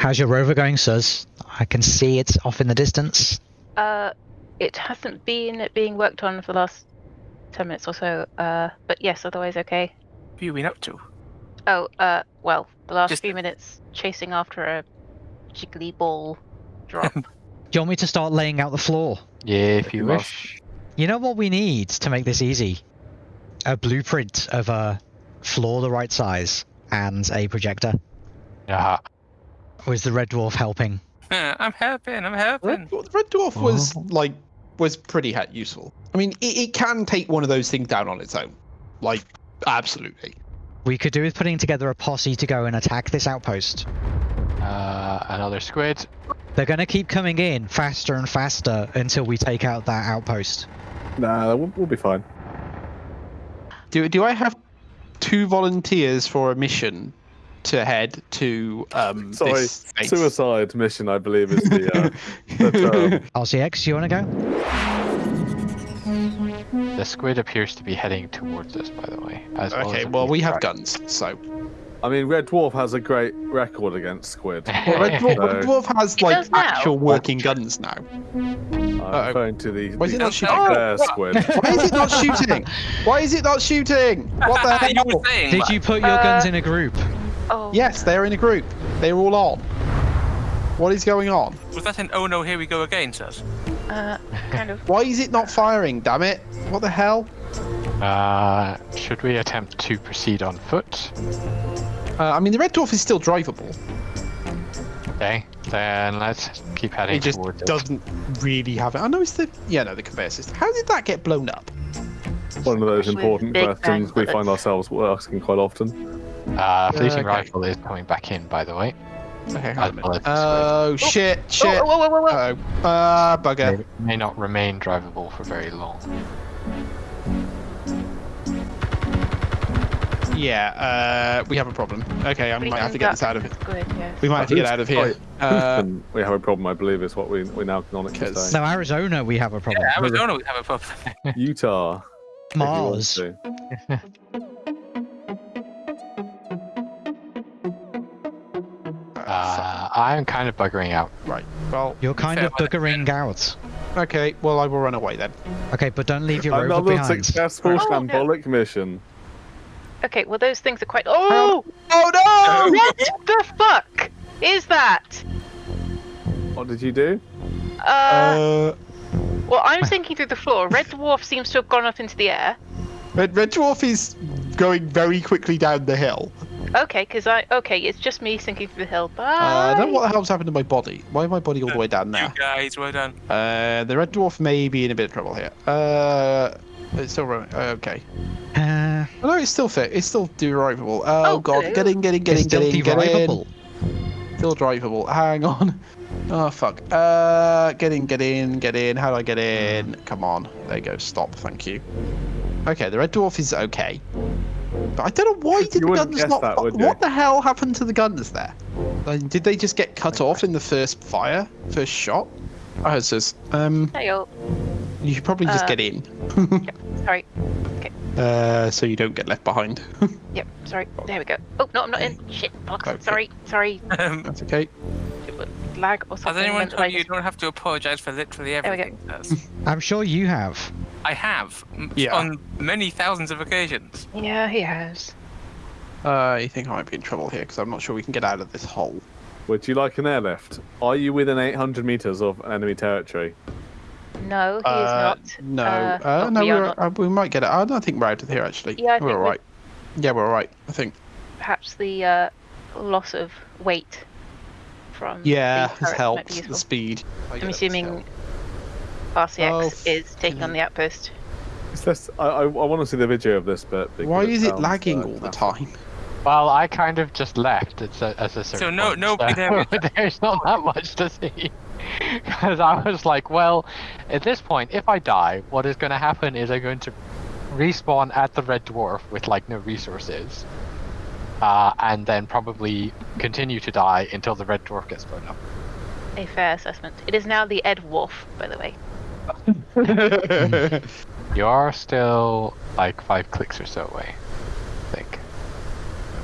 How's your rover going, Suz? I can see it's off in the distance. Uh, it hasn't been being worked on for the last ten minutes or so. Uh, but yes, otherwise okay. What have you been up to? Oh, uh, well, the last Just- few minutes chasing after a jiggly ball drop. Do you want me to start laying out the floor? Yeah, if you Good wish. You know what we need to make this easy? A blueprint of a floor the right size and a projector. Yeah. Or is the red dwarf helping? I'm helping. I'm helping. Red, Dwarf- Red Dwarf was like was pretty ha- useful. I mean, it, it can take one of those things down on its own. Like, absolutely. We could do with putting together a posse to go and attack this outpost. Uh, another squid. They're going to keep coming in faster and faster until we take out that outpost. Nah, we'll, we'll be fine. Do do I have two volunteers for a mission to head to um Sorry, this space? suicide mission, I believe, is the. Uh, the term. RCX, you want to go? The squid appears to be heading towards us, by the way. As well okay, as well few we have track- guns, so I mean, Red Dwarf has a great record against squid. well, Red, Dwarf, Red Dwarf has like actual working guns now. I'm Uh-oh. referring to the, Why is it not shooting? bear squid. Why is it not shooting? Why is it not shooting? What the hell? were saying. Did you put your guns in a group? Oh, Yes, they're in a group. They're all on. What is going on? Was that an oh no, here we go again, says? uh, kind of. Why is it not firing? Damn it! What the hell? Uh, should we attempt to proceed on foot? Uh, I mean, the red dwarf is still drivable. Okay, then let's keep heading It just towards doesn't really have it. I know it's the yeah, no, the conveyor system. How did that get blown up? One of those important questions we find ourselves asking quite often. Uh, fleeting Okay. rifle is coming back in, by the way. Okay, As hold a well minute. as the Oh shit! Oh, Shit! whoa, whoa, whoa, whoa. Uh-oh. Uh, bugger. May, may not remain drivable for very long. Yeah, uh, we have a problem. Okay, I What do might have to get this out of it. Good, yes. We might have to get out of here. Uh, we have a problem, I believe, is what we we now canonically Because- say. No, Arizona, we have a problem. Yeah, Arizona, we have a problem. Utah. if you want Mars. Uh, I'm kind of buggering out. right. Well, You're kind of weather. buggering out. okay. Well, I will run away then. Okay, but don't leave your rover Another behind. successful Oh, no. shambolic mission. Okay, well those things are quite. Oh, Oh no! what the fuck is that? What did you do? Uh, Uh, well, I'm thinking through the floor. Red dwarf seems to have gone up into the air. Red, Red Dwarf is going very quickly down the hill. Okay, because I okay, it's just me sinking through the hill. Bye. Uh, I don't know what the hell's happened to my body. Why is my body all the way down You there? guys, well done. Uh, the Red Dwarf may be in a bit of trouble here. Uh, it's still running. Okay. Uh, Oh, no, it's still fit. It's still drivable. Oh, Oh, god, hello. get in, get in, get in, still get in, get in. derivable. Still drivable. Hang on. Oh fuck. Uh, get in, get in, get in. How do I get in? Come on. There you go. Stop. Thank you. Okay, the red dwarf is okay. But I don't know why did You the wouldn't guns not? that, fi- would you? what the hell happened to the guns there? Like, did they just get cut off in the first fire, first shot? Oh, it says. Um, Hey, oh, you should probably just Uh, get in, yep, sorry. uh, so you don't get left behind. Yep, sorry. There we go. Oh no, I'm not in. Shit. Fuck. Okay. Sorry. Sorry. Um, That's okay. Lag or something. has anyone meant that I told you you don't have to apologise for literally we go. everything? I'm sure you have. I have. Yeah. On many thousands of occasions. Yeah, he has. Uh, I think I might be in trouble here because I'm not sure we can get out of this hole. Would you like an airlift? Are you within 800 meters of enemy territory? No, he is Uh, not. No, Uh, uh, no, we we're, not. uh, we might get it. I don't think we're out of here actually. Yeah, I we're think we- alright. Yeah, we're alright. I think. Perhaps the uh, loss of weight from. Yeah, the has turret might be helped the speed. I get I'm assuming helped. RCX Oh, is taking on the outpost. It's just, I, I, I want to see the video of this bit. because Why is it sounds, lagging all the time? Well, I kind of just left at a, at a certain no- point, nobody there there's not that much to see. Because I was like, well, at this point, if I die, what is going to happen is I'm going to respawn at the Red Dwarf with like no resources, uh, and then probably continue to die until the Red Dwarf gets blown up. A fair assessment. It is now the Ed Wolf, by the way. You are still like five clicks or so away, I think.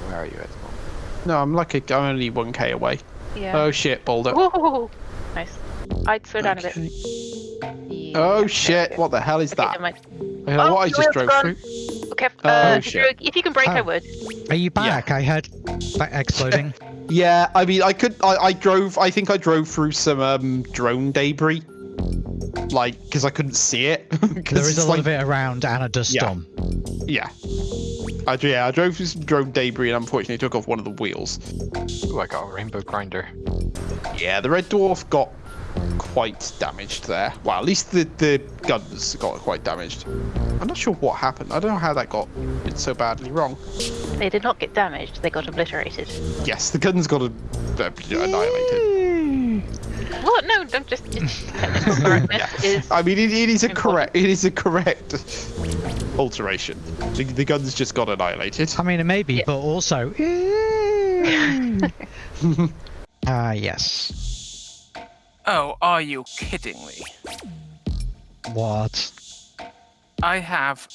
Where are you at the moment? no, I'm like a, I'm only one k away. Yeah. Oh shit, Boulder. Whoa, nice. I'd slow down a bit. Okay. Yeah, Oh okay, shit, okay. what the hell is Okay, that? never mind. You know Oh, what I just drove gone. through? Okay, Oh, uh, if, shit. you're- if you can break, I Oh. would. Are you back? I heard ba- exploding. Yeah, I mean, I could. I, I drove. I think I drove through some um, drone debris, like because I couldn't see it. there is a lot like, of it around and a dust Yeah. storm. Yeah. I, yeah, I drove through some drone debris and unfortunately took off one of the wheels. Ooh, I got a rainbow grinder. Yeah, the red dwarf got quite damaged there. Well, at least the the guns got quite damaged. I'm not sure what happened. I don't know how that got it so badly wrong. They did not get damaged, they got obliterated. Yes, the guns got a, uh, annihilated. Well, no, don't just. It's technical correctness is. I mean, it, it is a Important. correct. It is a correct alteration. The, the guns just got annihilated. I mean, it may be, Yeah. but also. Ah, yes. Oh, are you kidding me? What? I have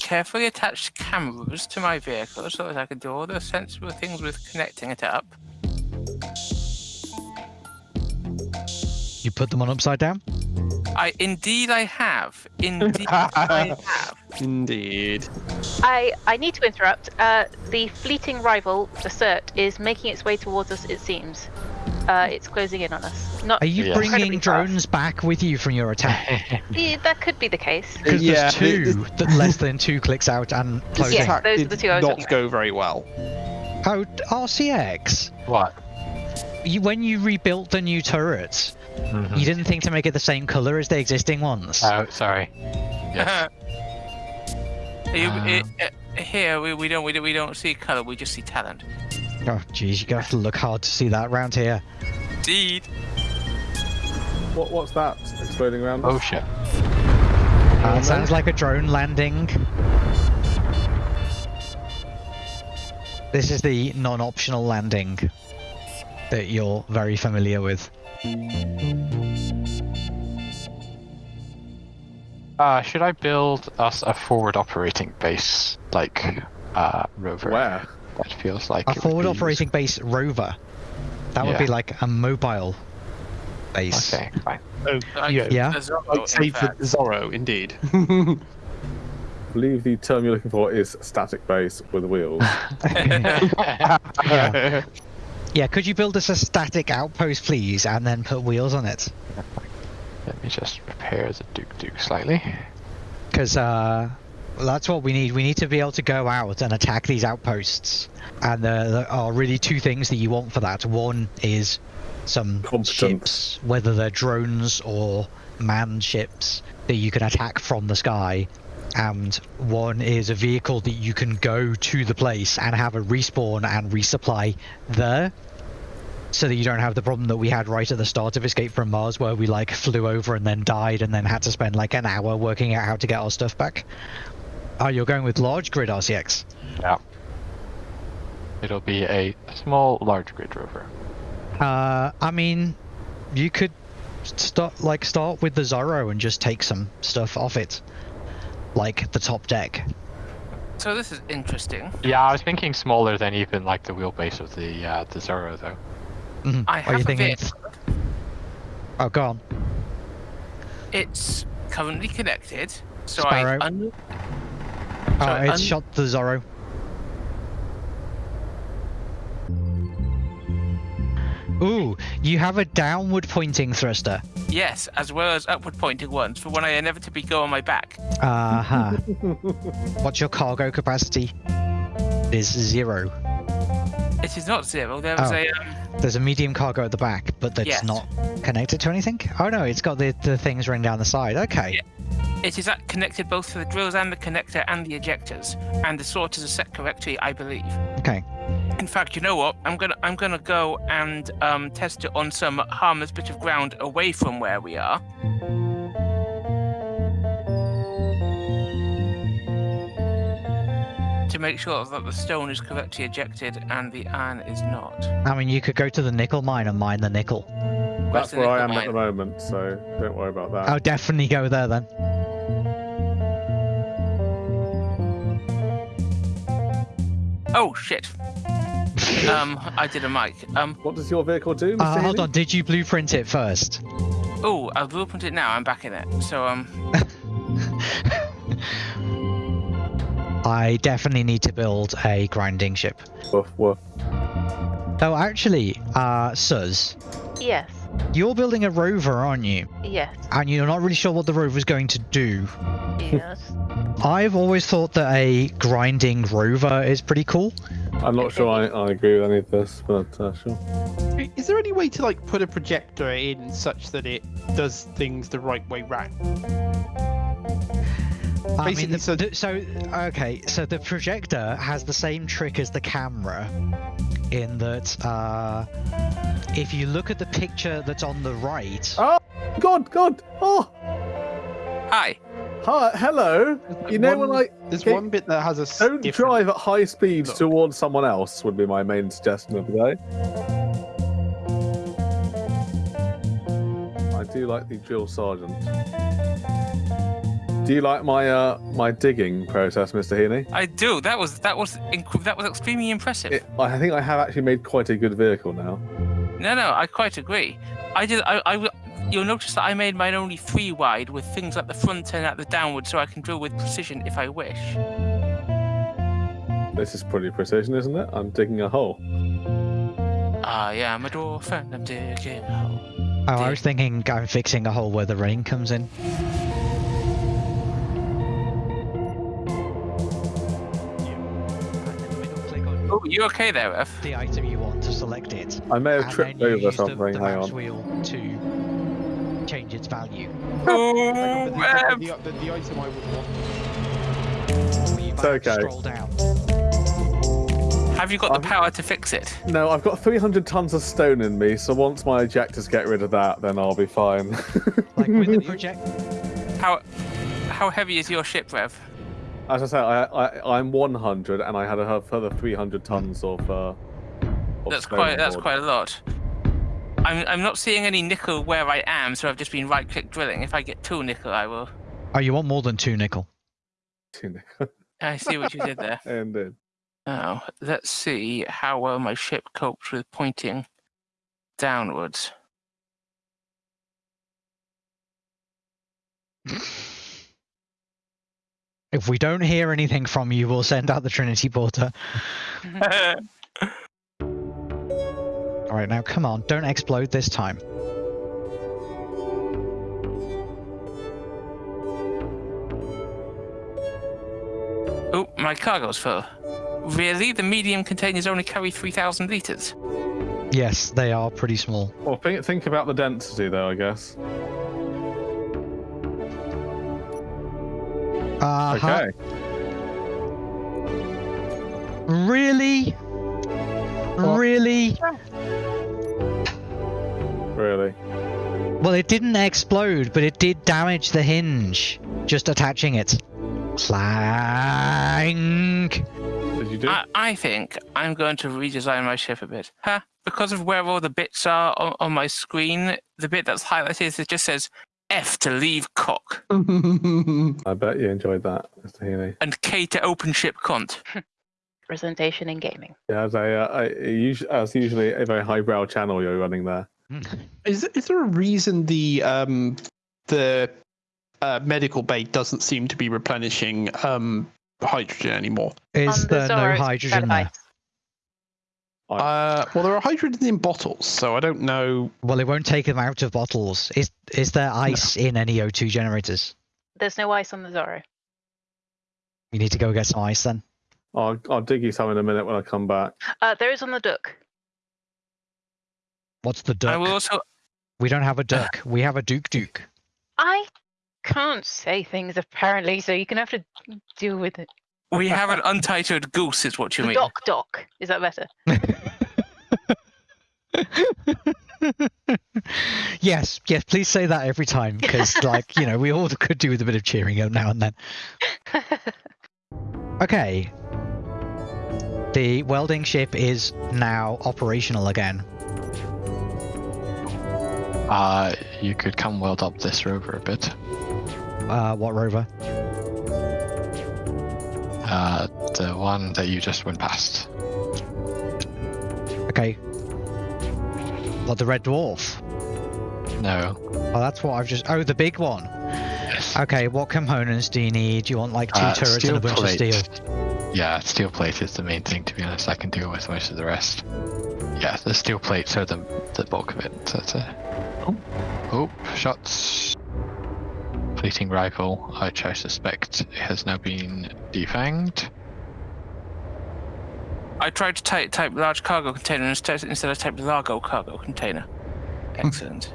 carefully attached cameras to my vehicle so that I can do all the sensible things with connecting it up. You put them on upside down? I indeed I have. Indeed I have. Indeed. I, I need to interrupt. Uh, the fleeting rival, the CERT, is making its way towards us, it seems. Uh, it's closing in on us. Not Are you Yeah. bringing incredibly fast. drones back with you from your attack? Yeah, that could be the case. Because Yeah, there's two the- that less than two clicks out and This closing. Yeah. attack those are the two I was not looking at. go very well. Oh, RCX. What? You, when you rebuilt the new turrets, Mhm. you didn't think to make it the same color as the existing ones. Oh, sorry. Yes. You- it- uh, here we, we don't we, don't- we don't see color, we just see talent. Oh, jeez, you gotta have to look hard to see that around here. Indeed. What, what's that exploding around oh shit. Uh, sounds like a drone landing. This is the non-optional landing that you're very familiar with. Uh, should I build us a forward operating base like uh, rover? Where? That feels like A forward be operating base rover. That would be like a mobile base. Okay, fine. Oh, Like yeah. Yeah. a Zorro, Like in save the fact. Zorro, indeed. I believe the term you're looking for is static base with wheels. Yeah. Yeah, could you build us a static outpost, please, and then put wheels on it? Let me just repair the Duke Duke slightly. Because uh, that's what we need. We need to be able to go out and attack these outposts. And there are really two things that you want for that. One is some Competence. ships, whether they're drones or manned ships, that you can attack from the sky. And one is a vehicle that you can go to the place and have a respawn and resupply there. So that you don't have the problem that we had right at the start of Escape from Mars, where we like flew over and then died, and then had to spend like an hour working out how to get our stuff back. Oh, you're going with large grid RCX. Yeah. It'll be a small, large grid rover. Uh, I mean, you could start like start with the Zorro and just take some stuff off it, like the top deck. So this is interesting. Yeah, I was thinking smaller than even like the wheelbase of the uh, the Zorro though. Mhm. I have you a thinking? vehicle. Oh, go on. It's currently connected. So Sparrow. I un- Oh, So, it's shot the Zorro. Ooh, you have a downward pointing thruster. yes, as well as upward pointing ones for when I inevitably go on my back. Uh huh. What's your cargo capacity? It is zero. It is not zero. There was Oh. a um, There's a medium cargo at the back, but that's Yes. not connected to anything. Oh no, it's got the, the things running down the side. Okay. It is uh, connected both to the drills and the connector and the ejectors, and the sort is set correctly, I believe. Okay. In fact, you know what? I'm gonna I'm gonna go and um, test it on some harmless bit of ground away from where we are. To make sure that the stone is correctly ejected and the iron is not. I mean, you could go to the nickel mine and mine the nickel. That's the where I nickel am at the moment, so don't worry about that. I'll definitely go there then. Oh shit! Um, I did a mic. Um, What does your vehicle do, Mr. Uh, hold on, did you blueprint it first? oh, I've opened it now. I'm back in it. So um, I definitely need to build a grinding ship. Woof, woof. Oh, actually, uh, Suz, Yes. you're building a rover, aren't you? Yes. And you're not really sure what the rover's going to do. Yes. I've always thought that a grinding rover is pretty cool. I'm not sure I, I agree with any of this, but uh, sure. Is there any way to like put a projector in such that it does things the right way round? I mean, the- so- the- so okay, so the projector has the same trick as the camera, in that uh, if you look at the picture that's on the right, Oh, God, God! Oh, hi. hi, hello! You know when One- I There's Okay. one bit that has a don't different- drive at high speeds Look. towards someone else would be my main suggestion of the day. I do like the drill sergeant. Do you like my uh my digging process, Mr. Heaney? I do. That was that was inc- that was extremely impressive. It, I think I have actually made quite a good vehicle now. No, no, I quite agree. I did. I. You'll notice that I made mine only three wide, with things at the front and at the downward, so I can drill with precision if I wish. This is pretty precision, isn't it? I'm digging a hole. Uh yeah, I am a dwarf and I'm digging a hole. oh, I was thinking I'm fixing a hole where the rain comes in. You okay there, Ref? the item you want to select it. I may have tripped over use the, something. the Hang mouse on. wheel to change its value. Oh, Hang on, Rev! the, the, the, the item I would want. Or It's have okay. Scroll down. Have you got the I'm- power to fix it? No, I've got 300 tons of stone in me, so once my ejectors get rid of that, then I'll be fine. Like with the project. How how heavy is your ship, Rev? As I say, I, I, I'm 100, and I had a further 300 tons of. Uh, of That's quite that's board. quite a lot. I'm I'm not seeing any nickel where I am, so I've just been right click drilling. If I get two nickel, I will. Oh, you want more than two nickel? Two nickel. I see what you did there. and then. Now, let's see how well my ship copes with pointing downwards. If we don't hear anything from you, we'll send out the Trinity Porter. All right, now come on, don't explode this time. oh, my cargo's full. Really? The medium containers only carry 3,000 litres? Yes, they are pretty small. Well, think, think about the density, though, I guess. Uh Okay. Really? Really? Really. Well, it didn't explode, but it did damage the hinge. Just attaching it. Clank. Did you do? I, I think I'm going to redesign my ship a bit. Huh? Because of where all the bits are on, on my screen, the bit that's highlighted, it just says F to leave cock I bet you enjoyed that, Mr. Heaney. and K to open ship cunt. Presentation in gaming. Yeah, as, a, uh, I, usually, as usually a very highbrow channel you're running there. Is is there a reason the um the uh, medical bay doesn't seem to be replenishing um hydrogen anymore? Is On the there no hydrogen there? Ice. I- Uh, well, there are hydrogen in bottles, so I don't know. Well, it won't take them out of bottles. Is is there ice in any O2 generators? There's no ice on the Zorro. You need to go get some ice then. I'll, I'll dig you some in a minute when I come back. Uh, there is on the Duck. What's the I duck? will also. We don't have a duck. We have a duke duke. I can't say things apparently, so you can have to deal with it. We have an untitled goose, is what you mean. Doc Doc. Is that better? yes, yes. Please say that every time, because like you know, we all could do with a bit of cheering up now and then. Okay. The welding ship is now operational again. Uh, you could come weld up this rover a bit. Uh, what rover? Uh, the one that you just went past. Okay. What, the red dwarf? No. Oh, that's what I've just. Oh, the big one. Yes. Okay, what components do you need? Do you want like two Uh, turrets and a bunch plate. of steel? Yeah, steel plate is the main thing. To be honest, I can deal with most of the rest. Yeah, the steel plates are the the bulk of it. So that's it. Oh, oh, shots. Fleeting rifle, which I suspect has now been defanged. I tried to type, type large cargo container instead, instead I typed Largo cargo container. Hmm. Excellent.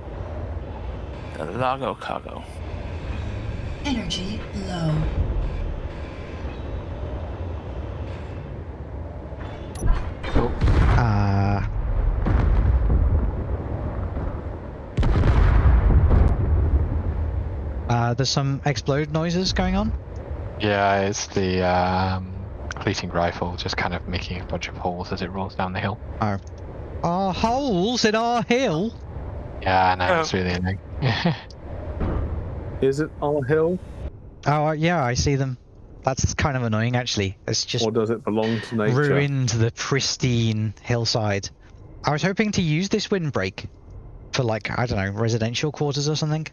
the Largo cargo. Energy low. There's some explode noises going on. Yeah, it's the um, fleeting rifle just kind of making a bunch of holes as it rolls down the hill. Oh. Are holes in our hill? Yeah, no, Oh. it's really annoying. Is it our hill, Oh, uh, yeah, I see them. That's kind of annoying, actually. It's just or does it belong to nature? ruined the pristine hillside. I was hoping to use this windbreak for, like, I don't know, residential quarters or something.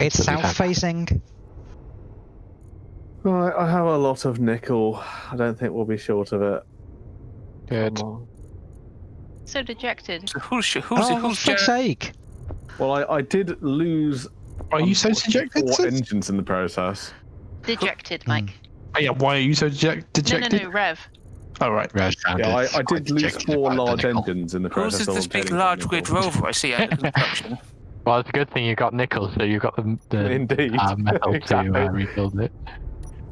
What? It's south facing. Right, I have a lot of nickel. I don't think we'll be short of it. Good. So dejected. So who's who's who's, Oh, for who's fuck's sake! Well, I, I did lose. Are you so dejected? Four engines in the process. Dejected, Hmm. Mike. Oh, yeah, why are you so deject- No, no, no, Rev. Oh, right. Red found Yeah, I, I did lose four large engines in the Who's process. this big large nickel. grid rover I see under construction? Well, it's a good thing you got nickel, so you've got the, the Indeed. uh, metal exactly. to uh, rebuild it.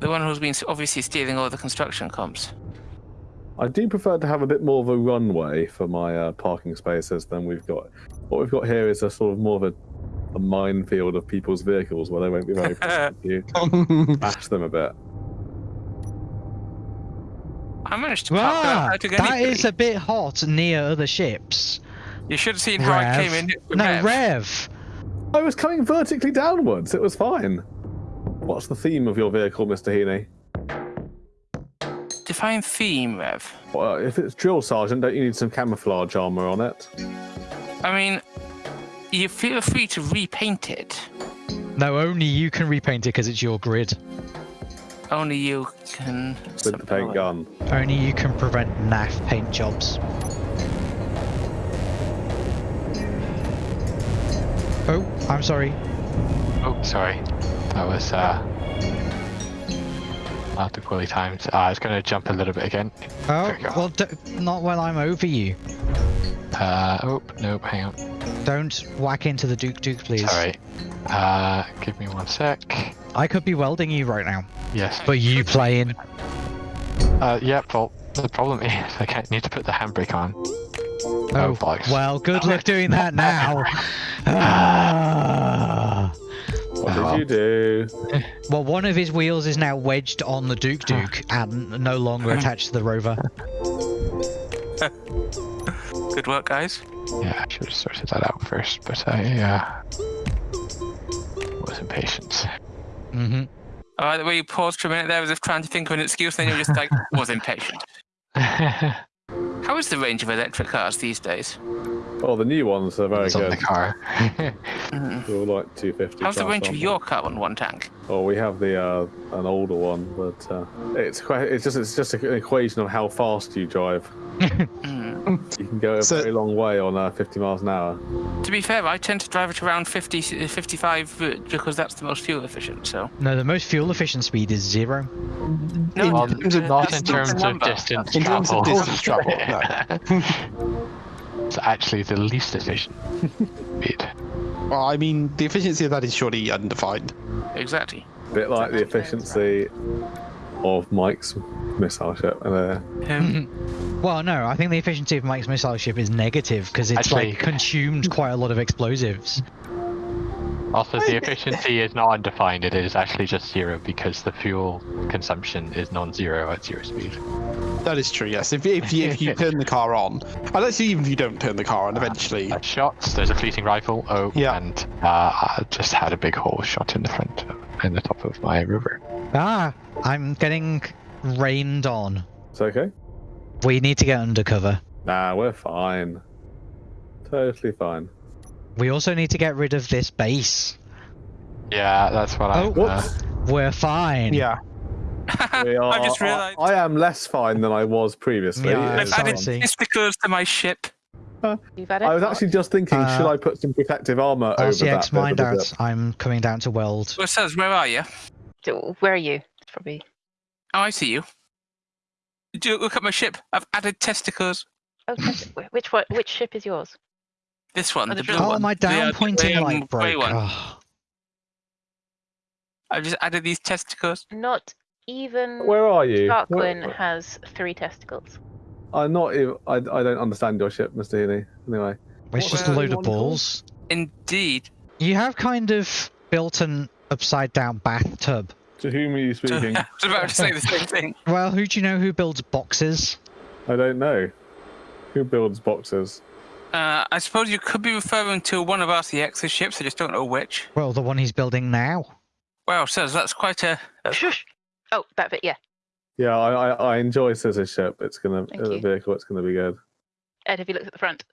The one who's been obviously stealing all the construction comps. I do prefer to have a bit more of a runway for my uh, parking spaces than we've got. What we've got here is a sort of more of a, a minefield of people's vehicles where they won't be very pleased if you bash them a bit. I managed to park without Ah, hurting that anybody. a bit hot near other ships. You should have seen how I came in. No, Rev. Rev. I was coming vertically downwards. It was fine. What's the theme of your vehicle, Mr. Heaney? Define theme, Rev. Well, if it's drill sergeant, don't you need some camouflage armor on it? I mean, you feel free to repaint it. No, only you can repaint it because it's your grid. Only you can. With the paint gun. Only you can prevent naff paint jobs. Oh, I'm sorry. Oh, sorry. That was uh, not poorly timed. Uh, I was going to jump a little bit again. Oh, go. well, d- not while I'm over you. Uh, oh, nope, hang on. Don't whack into the Duke Duke, please. Sorry. Uh, give me one sec. I could be welding you right now, Yes. but you playing. Uh, yeah, well, the problem is I can't need to put the handbrake on. Oh, bollocks. well, good luck doing that now. Ah. What Oh, did you do? Well, one of his wheels is now wedged on the Duke Duke and no longer attached to the rover. Good work, guys. Yeah, I should have sorted that out first, but I, uh, was impatient. hmm I like the way you paused for a minute there as if trying to think of an excuse, then you were just like, was impatient. How is the range of electric cars these days? Oh, the new ones are very it's on the good. car. They're all like 250. How's the plus, range of aren't your car on one tank? Oh, we have the uh, an older one, but uh, it's quite. It's just it's just an equation of how fast you drive. Mm. You can go a So- very long way on uh, 50 miles an hour. To be fair, I tend to drive it around 50, 55 uh, because that's the most fuel efficient. So No, the most fuel efficient speed is zero. no, In Well, terms of- not in terms of number. distance In terms travel. of distance travel, no. it's actually the least efficient speed. Well, I mean, the efficiency of that is surely undefined. Exactly. A bit like the efficiency of Mike's missile ship. And, uh, Um, Well, no, I think the efficiency of Mike's missile ship is negative because it's Actually- like consumed quite a lot of explosives. Also, the efficiency is not undefined. It is actually just zero because the fuel consumption is non-zero at zero speed. That is true, yes. If, if, you, if you turn the car on, and actually, even if you don't turn the car on, eventually. Uh, shots. There's a fleeting rifle. Oh, Yeah. and uh, I just had a big hole shot in the front, in the top of my rover. Ah, I'm getting rained on. it's okay. We need to get undercover. Nah, we're fine. Totally fine. We also need to get rid of this base. Yeah, that's what I. Oh, Uh, We're fine. Yeah. We are, I just realised I, I am less fine than I was previously. Yeah, I've It's sorry. added fine. testicles to my ship. You've had it. I was actually just thinking, should Uh, I put some protective armor over that? RCX bit of mind out. I'm coming down to Weld. Well, says, where are you? Where are you? It's probably. Oh, I see you. Do look at my ship. I've added testicles. Oh, test- which one? Which ship is yours? This one, Oh, the the blue Oh, one. my The, uh, down the pointing grey, um, light broke. one. Oh. I've just added these testicles. Not even Where are you? Darkwing Where- has three testicles. I'm not even. I, I don't understand your ship, Mr. Healy. Anyway. It's What just a load of balls. Indeed. You have kind of built an upside down bathtub. To whom are you speaking? I speaking? was about to say the same thing. Well, who do you know who builds boxes? I don't know. Who builds boxes? Uh, I suppose you could be referring to one of RCX's ships. I just don't know which. Well, the one he's building now. Well, says that's quite a. a- Shush. Oh, that bit. Yeah. Yeah, I, I, I enjoy Scissor's ship. It's gonna Thank uh, you. vehicle. It's gonna be good. Ed, have you looked at the front?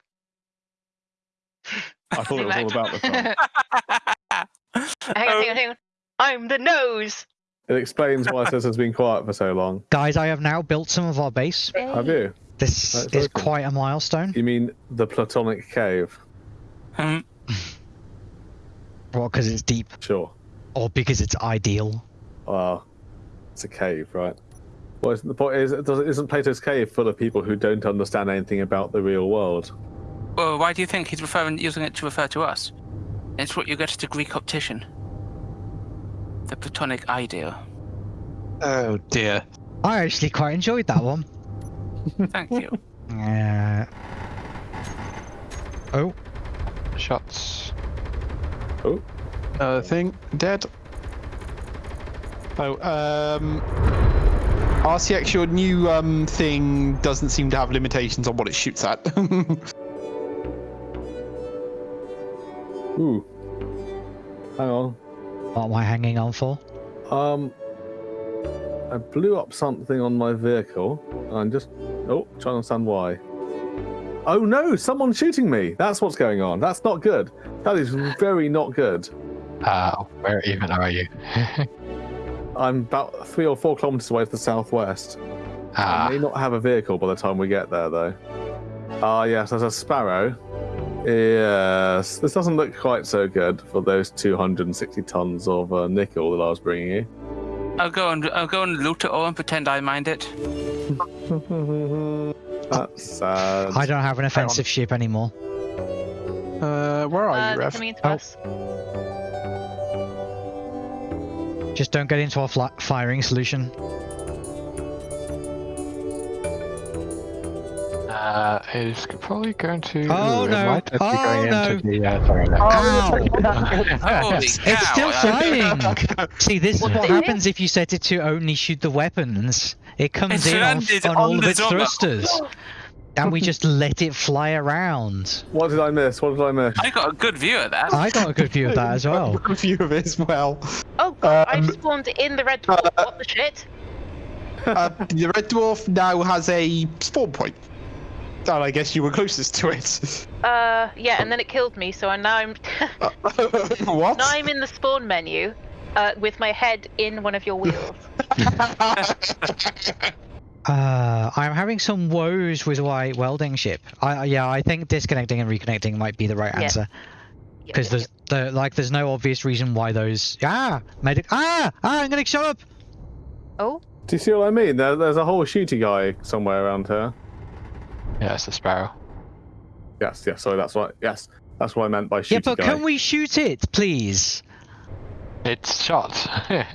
I thought it was all about the front. hang on, hang on, hang on. I'm the nose. It explains why Scissor's been quiet for so long. Guys, I have now built some of our base. Have you? This That's is awesome. quite a milestone. You mean the Platonic cave? Hmm. Well, because it's deep, Sure. or because it's ideal. Well, it's a cave, right? Well, isn't- the point is, isn't Plato's cave full of people who don't understand anything about the real world? Well, why do you think he's referring using it to refer to us? It's what you get at a Greek optician. The Platonic idea. oh dear. I actually quite enjoyed that one. Thank you. Uh, oh, Shots. Uh, thing dead. Oh, um, RCX, your new um thing doesn't seem to have limitations on what it shoots at. Ooh. Hang on. What am I hanging on for? Um, I blew up something on my vehicle. and I'm just oh, trying to understand why. Oh no, someone's shooting me. That's what's going on. That's not good. That is very not good. Uh, where even are you? I'm about three or four kilometers away to the southwest. I ah, may not have a vehicle by the time we get there, though. Ah, yes, there's a sparrow. Yes, this doesn't look quite so good for those 260 tons of uh, nickel that I was bringing you. I'll go and I'll go and loot it all and pretend I mind it. That's sad. I don't have an offensive ship anymore. uh, where are Uh, you, they're Rev? coming into Oh. us. Just don't get into our fla- firing solution. Uh, is probably going to. Oh, no. might actually be Oh, no. the. Uh, sorry, no. Ow! Holy It's still I- flying. See, this is What what happens if you set it to only shoot the weapons. It comes It's in on, on on all of its Zorro. thrusters, and we just let it fly around. What did I miss? What did I miss? I got a good view of that. I got a good view of that as well. A view of it as well. Oh god, Um, I've spawned in the red dwarf. what the shit? Uh, the red dwarf now has a spawn point. And I guess you were closest to it. Uh, yeah, and then it killed me. So now I'm what? now I'm in the spawn menu, uh, with my head in one of your wheels. Uh, I'm having some woes with my welding ship. I yeah, I think disconnecting and reconnecting might be the right answer Yeah, because yeah, there's the like there's no obvious reason why those ah medic ah ah I'm gonna shut up. Oh, Do you see what I mean? There, there's a whole shooty guy somewhere around here. Yeah, it's a sparrow. Yes, yes, sorry, that's what. Yes, that's what I meant by shooty yeah, but guy. can we shoot it, please? It's shot.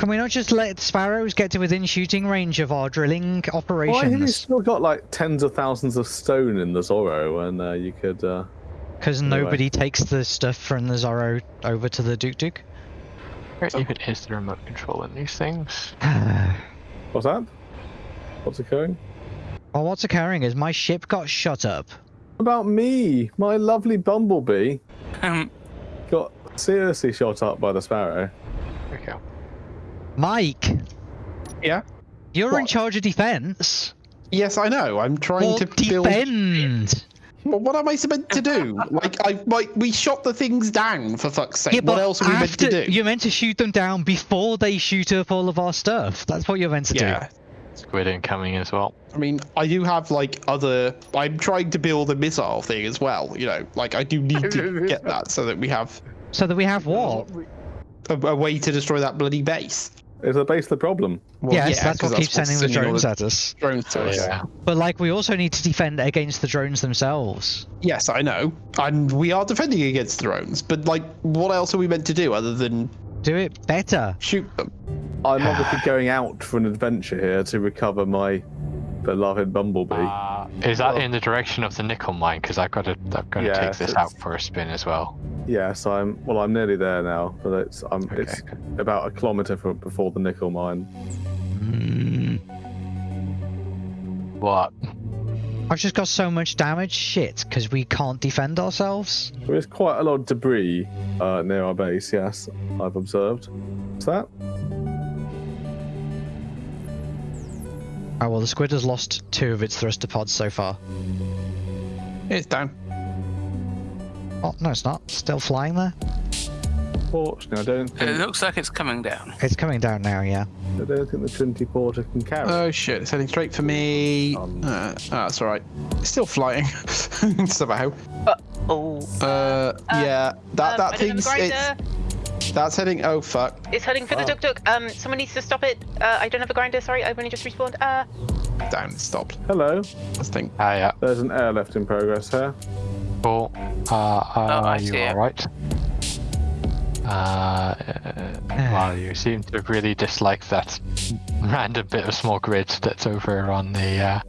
Can we not just let sparrows get to within shooting range of our drilling operations? Why have you still got like tens of thousands of stone in the Zorro, and uh, you could. Uh... Because Anyway. nobody takes the stuff from the Zorro over to the Duke Duke. Where even is the remote control in these things? What's that? What's occurring? Well, what's occurring is my ship got shut up. About me, my lovely bumblebee Um, got seriously shot up by the sparrow. There we go. Mike. Yeah? You're in charge of defense. Yes, I know. I'm trying Or to build. defend. Well, what am I supposed to do? like, I like we shot the things down for fuck's sake. Yeah, what but else are we meant to do? You're meant to shoot them down before they shoot up all of our stuff. That's what you're meant to do. Yeah. Squid incoming as well. I mean, I do have like other. I'm trying to build a missile thing as well. You know, like I do need to get that so that we have. So that we have what? a, a way to destroy that bloody base. Is the base the problem? Well, yes, yeah, that's 'cause what keeps what's sending the all drones at us. drones to us. Yeah. But like, we also need to defend against the drones themselves. Yes, I know, and we are defending against the drones. But like, what else are we meant to do other than Do it better. shoot them? I'm obviously going out for an adventure here to recover my beloved Bumblebee. Uh, is that in the direction of the nickel mine? Because I've got to, I've got to Yes, take this out for a spin as well. yes, I'm. Well, I'm nearly there now, but it's I'm, it's about a kilometre from before the nickel mine. Mm. What? I've just got so much damage. Shit, because we can't defend ourselves. There is quite a lot of debris uh, near our base. Yes, I've observed. What's that? Oh well, the squid has lost two of its thruster pods so far. It's down. Oh no, it's not. Still flying there. Fortunately, I don't It looks like it's coming down. It's coming down now. Yeah. I don't think the Trinity Porter can carry. Oh shit! It's heading straight for me. Um. Uh, ah, that's all right. It's still flying. Somehow. Oh. Uh, yeah. That um, that I don't have a thing's grinder. that's heading. Oh fuck. It's heading for the Wow. duk duk. Um, someone needs to stop it. Uh, I don't have a grinder. Sorry, I've only just respawned. Uh, Down. Stopped. Hello, This thing. Ah, yeah. there's an airlift in progress here. Cool. Uh, uh, Oh, I you see it. alright? Uh, well, you seem to really dislike that random bit of small grid that's over on the. Uh...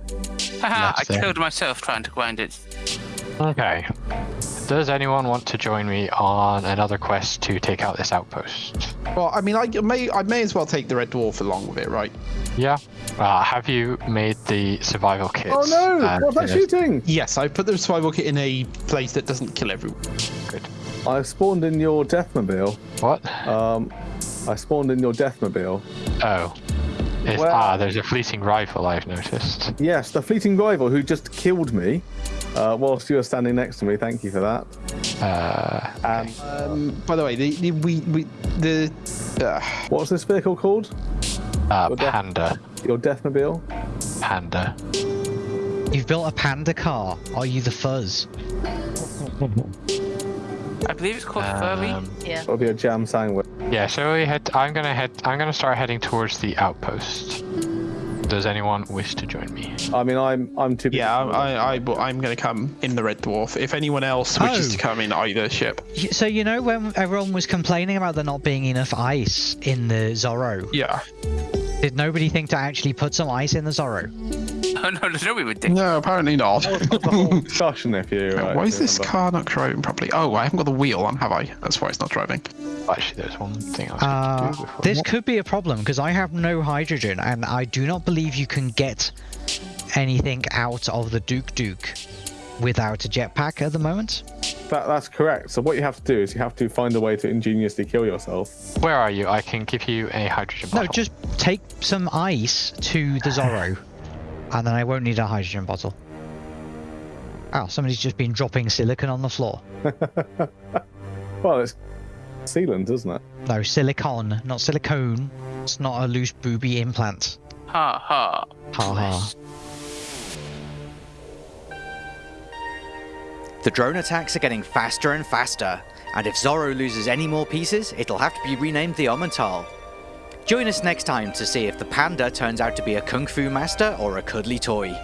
Haha, I That's killed myself trying to grind it. Okay. Does anyone want to join me on another quest to take out this outpost? Well, I mean, I may I may as well take the red dwarf along with it, right? Yeah. Uh, have you made the survival kit? Oh no! Uh, What's that yes. shooting? Yes, I put the survival kit in a place that doesn't kill everyone. Good. I spawned in your Deathmobile. What? Um, I spawned in your Deathmobile. Oh. Well- ah, there's a fleeting rifle I've noticed. Yes, the fleeting rival who just killed me uh, whilst you were standing next to me. Thank you for that. Uh, Um, Um, by the way, the, the we we the uh, what's this vehicle called? uh, Well, def- panda. Your Deathmobile? Panda. You've built a panda car. Are you the fuzz? I believe it's called Furby. Um, yeah. It'll be a jam sandwich. yeah, so we head. I'm gonna head. I'm gonna start heading towards the outpost. Does anyone wish to join me? I mean, I'm I'm too. yeah, I, that. I, I well, I'm going to come in the red dwarf. If anyone else wishes Oh. to come in either ship, So you know when everyone was complaining about there not being enough ice in the Zorro, yeah. did nobody think to actually put some ice in the Zorro? No, there's no way we did. No, apparently not. the discussion, if you. uh, Why is this remember. car not driving properly? Oh, I haven't got the wheel on, have I? That's why it's not driving. Actually, there's one thing I was Uh, going to do before. this could be a problem because I have no hydrogen and I do not believe you can get anything out of the Duke Duke without a jetpack at the moment. That, that's correct. So what you have to do is you have to find a way to ingeniously kill yourself. Where are you? I can give you a hydrogen No, just take some ice to the Zorro and then I won't need a hydrogen bottle. Oh, somebody's just been dropping silicon on the floor. Well, it's sealant, isn't it? No, silicon, not silicone. It's not a loose booby implant. Ha ha. Ha ha. The drone attacks are getting faster and faster, and if Zorro loses any more pieces, it'll have to be renamed the Omental. Join us next time to see if the panda turns out to be a kung fu master or a cuddly toy.